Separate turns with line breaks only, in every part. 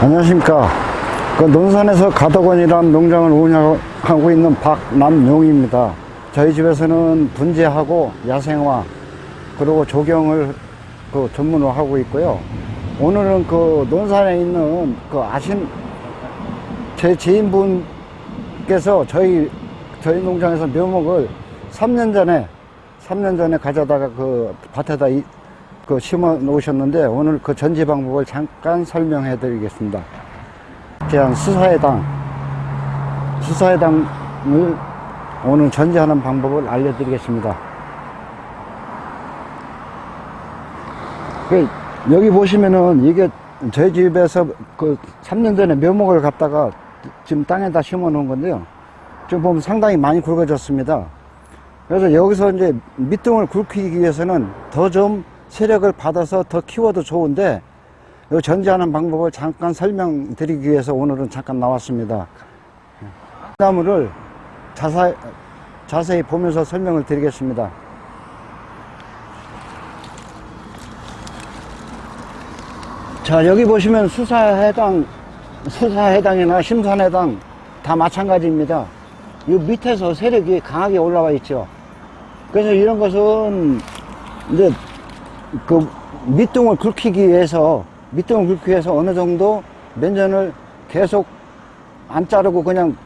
안녕하십니까. 그 논산에서 가덕원이라는 농장을 운영하고 있는 박남용입니다. 저희 집에서는 분재하고 야생화 그리고 조경을 그 전문으로 하고 있고요. 오늘은 그 논산에 있는 그 아신 제 지인분께서 저희 저희 농장에서 묘목을 3년 전에 3년 전에 가져다가 그 밭에다 이- 그 심어 놓으셨는데 오늘 그 전지 방법을 잠깐 설명해 드리겠습니다. 대한 수사해당 수사해당을 오늘 전지하는 방법을 알려드리겠습니다. 그 여기 보시면은 이게 저희 집에서 그 3년 전에 묘목을 갖다가 지금 땅에다 심어 놓은 건데요. 지금 보면 상당히 많이 굵어졌습니다. 그래서 여기서 이제 밑둥을 굵히기 위해서는 더좀 세력을 받아서 더 키워도 좋은데 이 전지하는 방법을 잠깐 설명드리기 위해서 오늘은 잠깐 나왔습니다. 나무를 자세히, 자세히 보면서 설명을 드리겠습니다. 자 여기 보시면 수사해당 수사해당이나 심산해당 다 마찬가지입니다. 이 밑에서 세력이 강하게 올라와 있죠. 그래서 이런 것은 이제 그 밑둥을 굵히기 위해서 밑둥을 굵히기 위해서 어느 정도 면전을 계속 안 자르고 그냥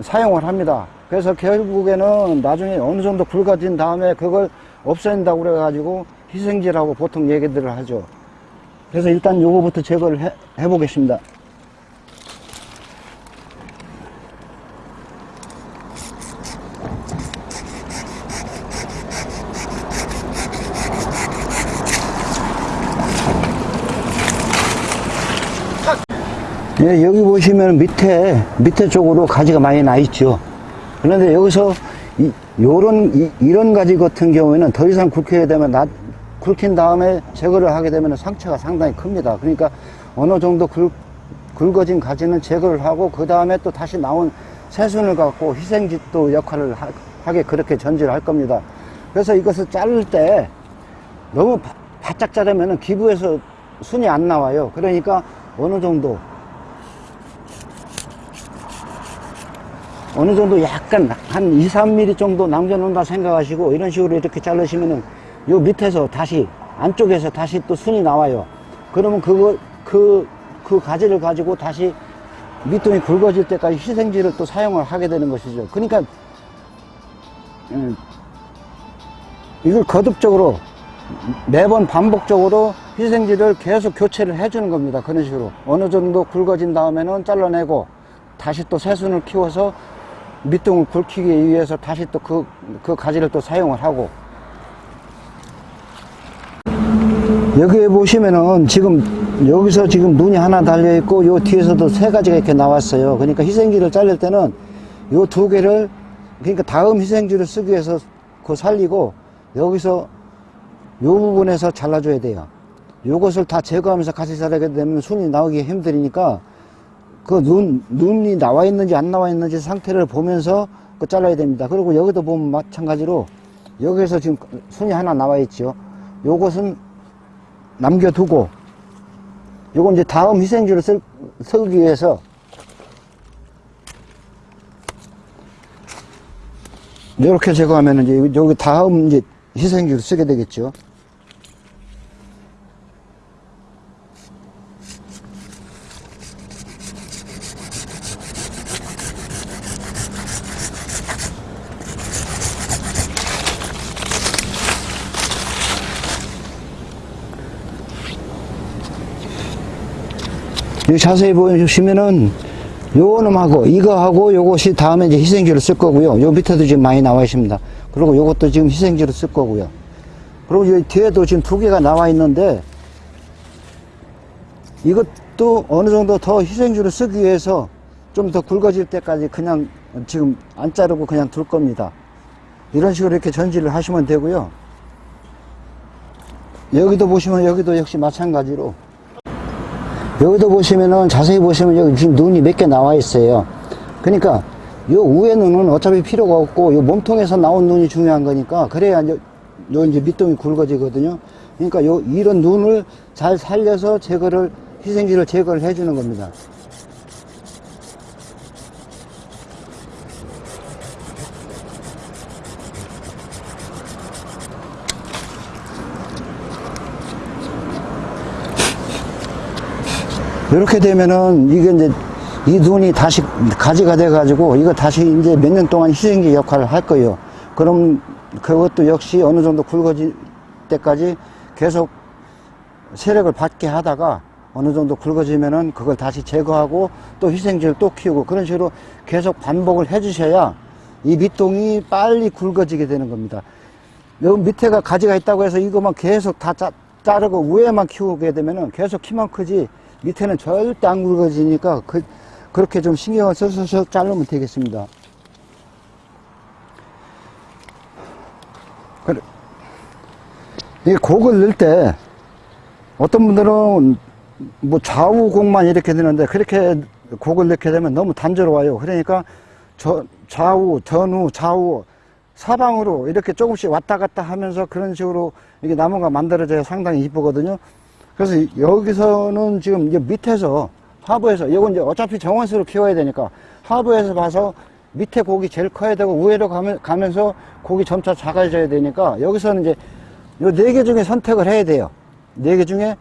사용을 합니다. 그래서 결국에는 나중에 어느 정도 굵어진 다음에 그걸 없앤다고 그래가지고 희생지라고 보통 얘기들을 하죠. 그래서 일단 요거부터 제거를 해, 해보겠습니다. 예, 여기 보시면 밑에, 밑에 쪽으로 가지가 많이 나 있죠. 그런데 여기서 이, 요런, 이, 이런 가지 같은 경우에는 더 이상 굵혀야 되면 나, 굵힌 다음에 제거를 하게 되면 상처가 상당히 큽니다. 그러니까 어느 정도 굵, 굵어진 가지는 제거를 하고 그 다음에 또 다시 나온 새순을 갖고 희생짓도 역할을 하, 하게 그렇게 전지를 할 겁니다. 그래서 이것을 자를 때 너무 바, 바짝 자르면 기부에서 순이 안 나와요. 그러니까 어느 정도 어느 정도 약간 한 2, 3mm 정도 남겨놓는다 생각하시고 이런 식으로 이렇게 자르시면은 요 밑에서 다시 안쪽에서 다시 또 순이 나와요. 그러면 그거 그, 그 가지를 가지고 다시 밑둥이 굵어질 때까지 희생지를 또 사용을 하게 되는 것이죠. 그러니까 음, 이걸 거듭적으로 매번 반복적으로 희생지를 계속 교체를 해주는 겁니다. 그런 식으로 어느 정도 굵어진 다음에는 잘라내고 다시 또 새순을 키워서 밑둥을 굵히기 위해서 다시 또 그, 그 가지를 또 사용을 하고 여기에 보시면은 지금 여기서 지금 눈이 하나 달려 있고 요 뒤에서도 세 가지가 이렇게 나왔어요. 그러니까 희생지를 자를 때는 요 두 개를 그러니까 다음 희생지를 쓰기 위해서 그 살리고 여기서 요 부분에서 잘라줘야 돼요. 요것을 다 제거하면서 같이 자르게 되면 순이 나오기 힘드니까 그 눈, 눈이 나와 있는지 안 나와 있는지 상태를 보면서 그 잘라야 됩니다. 그리고 여기도 보면 마찬가지로 여기에서 지금 순이 하나 나와 있죠. 요것은 남겨두고 요건 이제 다음 희생지를 쓸, 쓰기 위해서 이렇게 제거하면 이제 여기 다음 이제 희생지를 쓰게 되겠죠. 여기 자세히 보시면은 요 놈하고 이거하고 요것이 다음에 이제 희생지를 쓸 거고요. 요 밑에도 지금 많이 나와 있습니다. 그리고 요것도 지금 희생지를 쓸 거고요. 그리고 여기 뒤에도 지금 두 개가 나와 있는데 이것도 어느 정도 더 희생지를 쓰기 위해서 좀 더 굵어질 때까지 그냥 지금 안 자르고 그냥 둘 겁니다. 이런 식으로 이렇게 전지를 하시면 되고요. 여기도 보시면 여기도 역시 마찬가지로 여기도 보시면은 자세히 보시면 여기 지금 눈이 몇 개 나와 있어요. 그러니까 요 위에 눈은 어차피 필요가 없고 요 몸통에서 나온 눈이 중요한 거니까 그래야 이제 요 이제 밑동이 굵어지거든요. 그러니까 요 이런 눈을 잘 살려서 제거를 희생지를 제거를 해주는 겁니다. 이렇게 되면은 이게 이제 이 눈이 다시 가지가 돼 가지고 이거 다시 이제 몇 년 동안 희생지 역할을 할 거예요. 그럼 그것도 역시 어느 정도 굵어질 때까지 계속 세력을 받게 하다가 어느 정도 굵어지면은 그걸 다시 제거하고 또 희생지를 또 키우고 그런 식으로 계속 반복을 해 주셔야 이 밑동이 빨리 굵어지게 되는 겁니다. 여기 밑에가 가지가 있다고 해서 이것만 계속 다 짜, 자르고 위에만 키우게 되면은 계속 키만 크지 밑에는 절대 안 굵어지니까 그, 그렇게 좀 신경을 써서 자르면 되겠습니다. 그래. 이 곡을 넣을 때 어떤 분들은 뭐 좌우 곡만 이렇게 되는데 그렇게 곡을 넣게 되면 너무 단조로워요. 그러니까 저, 좌우, 전후, 좌우, 사방으로 이렇게 조금씩 왔다 갔다 하면서 그런 식으로 이게 나무가 만들어져야 상당히 이쁘거든요. 그래서 여기서는 지금 이제 밑에서 하부에서 이건 이제 어차피 정원수로 키워야 되니까 하부에서 봐서 밑에 곡이 제일 커야 되고 위로 가면, 가면서 곡이 점차 작아져야 되니까 여기서는 이제 요 네 개 중에 선택을 해야 돼요. 네 개 중에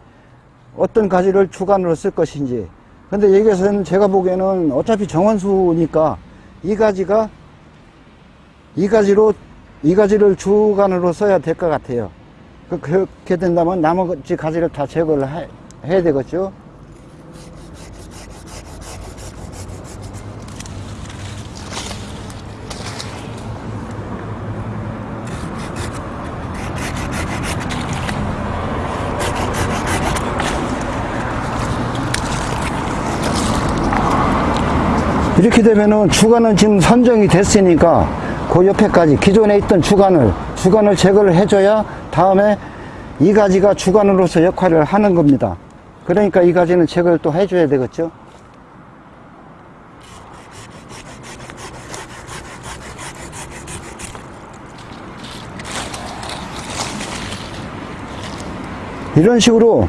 어떤 가지를 주간으로 쓸 것인지. 근데 여기서는 제가 보기에는 어차피 정원수니까 이 가지가 이 가지로 이 가지를 주간으로 써야 될 것 같아요. 그- 그렇게 된다면 나머지 가지를 다 제거를 해, 해야 되겠죠. 이렇게 되면은 주간은 지금 선정이 됐으니까 그 옆에까지 기존에 있던 주간을 주간을 제거를 해줘야 다음에 이 가지가 주간으로서 역할을 하는 겁니다. 그러니까 이 가지는 제거를 또 해줘야 되겠죠. 이런 식으로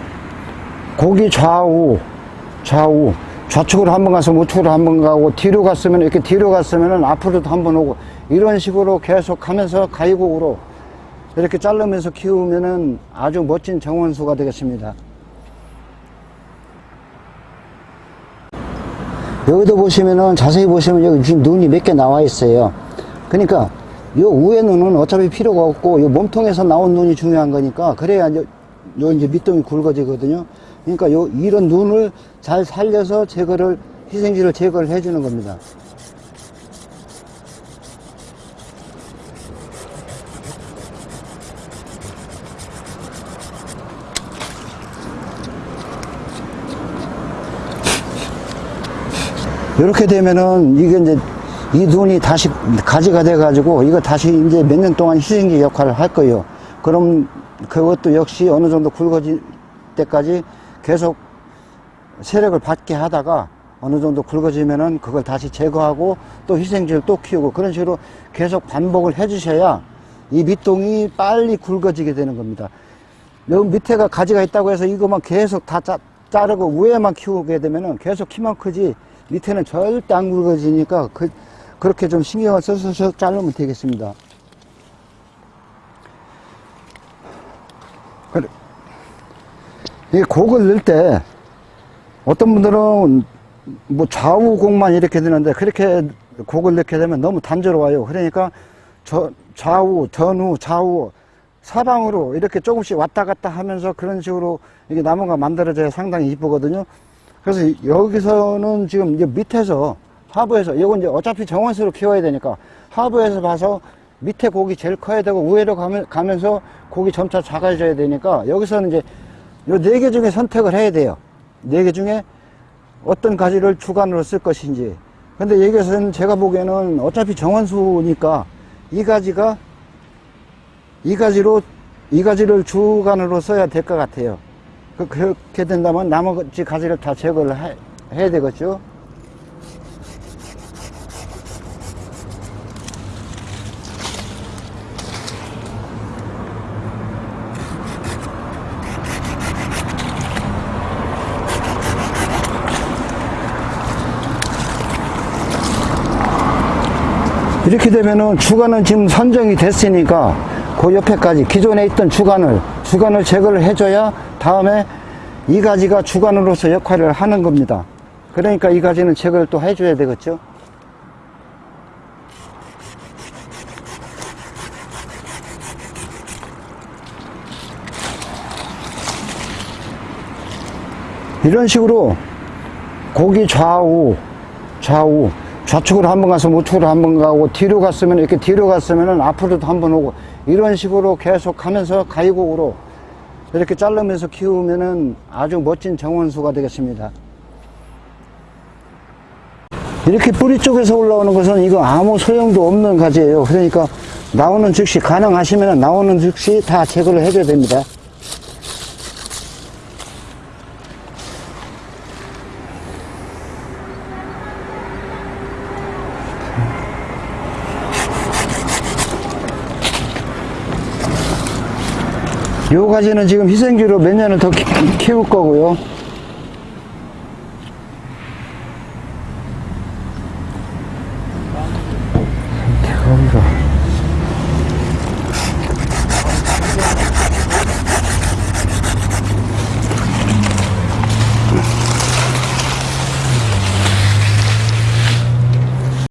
고기 좌우 좌우 좌측으로 한 번 가서 우측으로 한 번 가고 뒤로 갔으면 이렇게 뒤로 갔으면 앞으로도 한 번 오고 이런 식으로 계속 하면서 가위곡으로 이렇게 자르면서 키우면은 아주 멋진 정원수가 되겠습니다. 여기도 보시면은 자세히 보시면 여기 지금 눈이 몇 개 나와 있어요. 그러니까 요 위에 눈은 어차피 필요가 없고 요 몸통에서 나온 눈이 중요한 거니까 그래야 이제 요 이제 밑동이 굵어지거든요. 그러니까 요 이런 눈을 잘 살려서 제거를 희생지를 제거를 해주는 겁니다. 이렇게 되면은 이게 이제 이 눈이 다시 가지가 돼 가지고 이거 다시 이제 몇 년 동안 희생지 역할을 할 거예요. 그럼 그것도 역시 어느 정도 굵어질 때까지 계속 세력을 받게 하다가 어느 정도 굵어지면은 그걸 다시 제거하고 또 희생지를 또 키우고 그런 식으로 계속 반복을 해 주셔야 이 밑동이 빨리 굵어지게 되는 겁니다. 여기 밑에가 가지가 있다고 해서 이것만 계속 다 짜, 자르고 위에만 키우게 되면은 계속 키만 크지 밑에는 절대 안 굵어지니까 그, 그렇게 좀 신경을 써서 자르면 되겠습니다. 그래. 이 곡을 넣을 때 어떤 분들은 뭐 좌우 곡만 이렇게 되는데 그렇게 곡을 넣게 되면 너무 단조로워요. 그러니까 저 좌우, 전후, 좌우 사방으로 이렇게 조금씩 왔다 갔다 하면서 그런 식으로 이게 나무가 만들어져야 상당히 이쁘거든요. 그래서 여기서는 지금 이제 밑에서 하부에서 이건 이제 어차피 정원수로 키워야 되니까 하부에서 봐서 밑에 곡이 제일 커야 되고 위로 가면, 가면서 곡이 점차 작아져야 되니까 여기서는 이제 요 네 개 중에 선택을 해야 돼요. 네 개 중에 어떤 가지를 주간으로 쓸 것인지. 근데 여기서는 제가 보기에는 어차피 정원수니까 이 가지가 이 가지로 이 가지를 주간으로 써야 될 것 같아요. 그, 그렇게 된다면 나머지 가지를 다 제거를 해, 해야 되겠죠. 이렇게 되면은 주간은 지금 선정이 됐으니까 그 옆에까지 기존에 있던 주간을 주간을 제거를 해줘야 다음에 이 가지가 주간으로서 역할을 하는 겁니다. 그러니까 이 가지는 제거를 또 해줘야 되겠죠. 이런 식으로 고기 좌우 좌우 좌측으로 한 번 가서 우측으로 한 번 가고 뒤로 갔으면 이렇게 뒤로 갔으면 앞으로도 한 번 오고 이런 식으로 계속 하면서 가위곡으로 이렇게 자르면서 키우면은 아주 멋진 정원수가 되겠습니다. 이렇게 뿌리 쪽에서 올라오는 것은 이거 아무 소용도 없는 가지예요. 그러니까 나오는 즉시 가능하시면 나오는 즉시 다 제거를 해줘야 됩니다. 요 가지는 지금 희생주로 몇 년을 더 키- 키울 거고요.